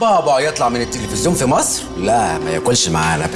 بابا يطلع من التلفزيون في مصر؟ لا ما ياكلش معانا.